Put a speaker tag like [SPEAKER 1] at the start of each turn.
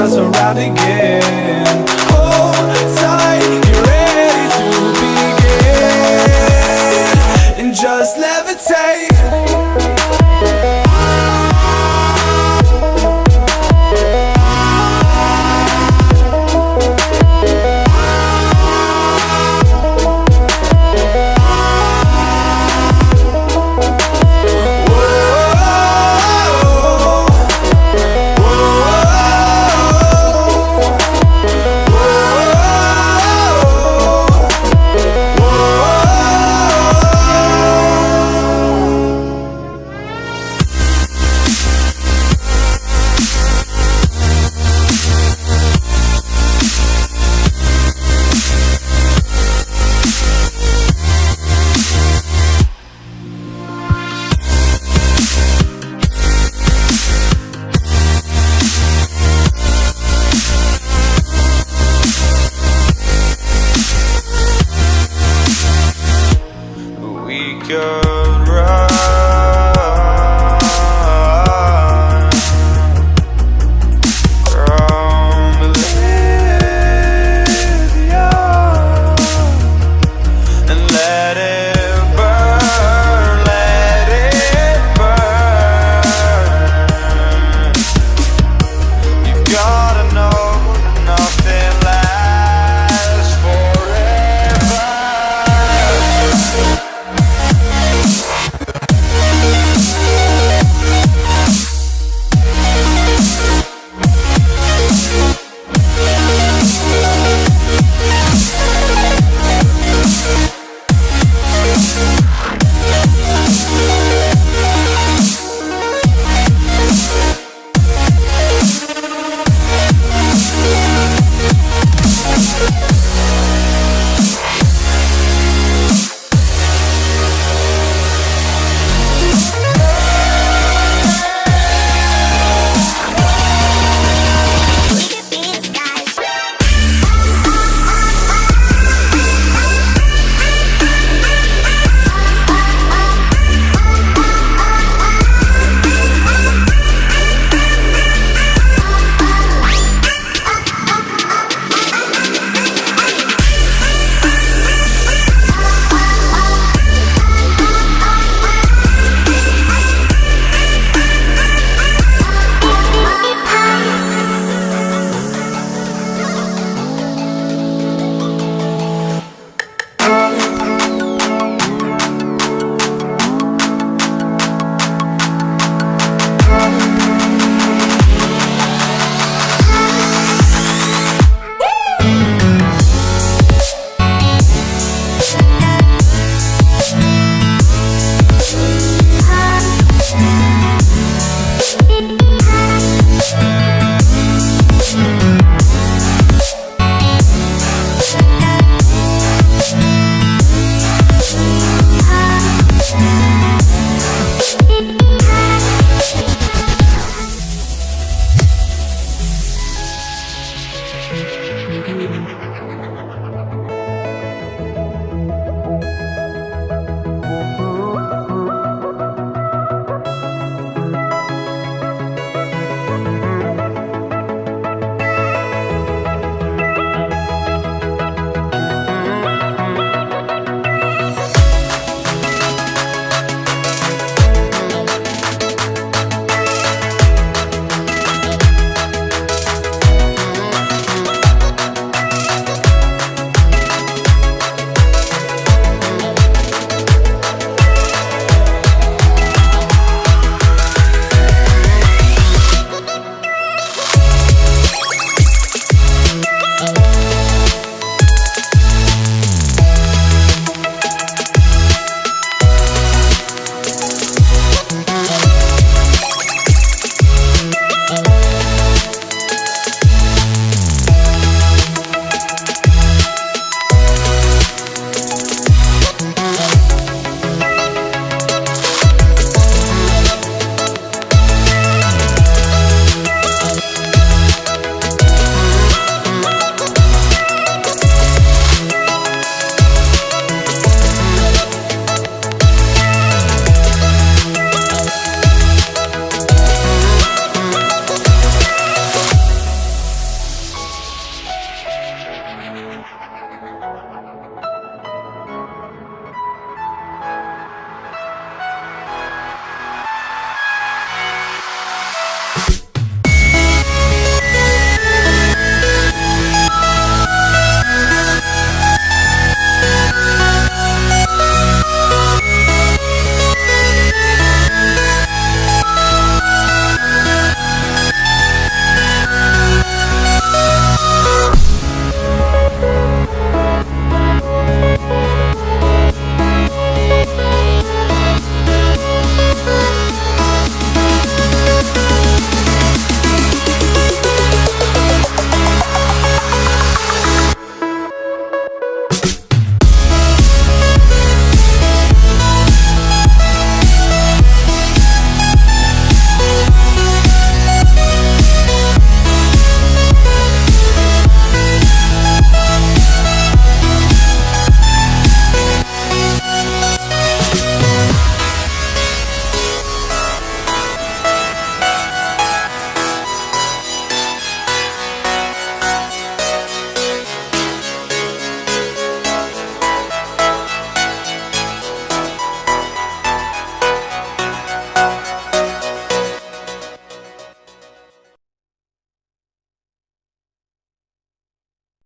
[SPEAKER 1] us around again.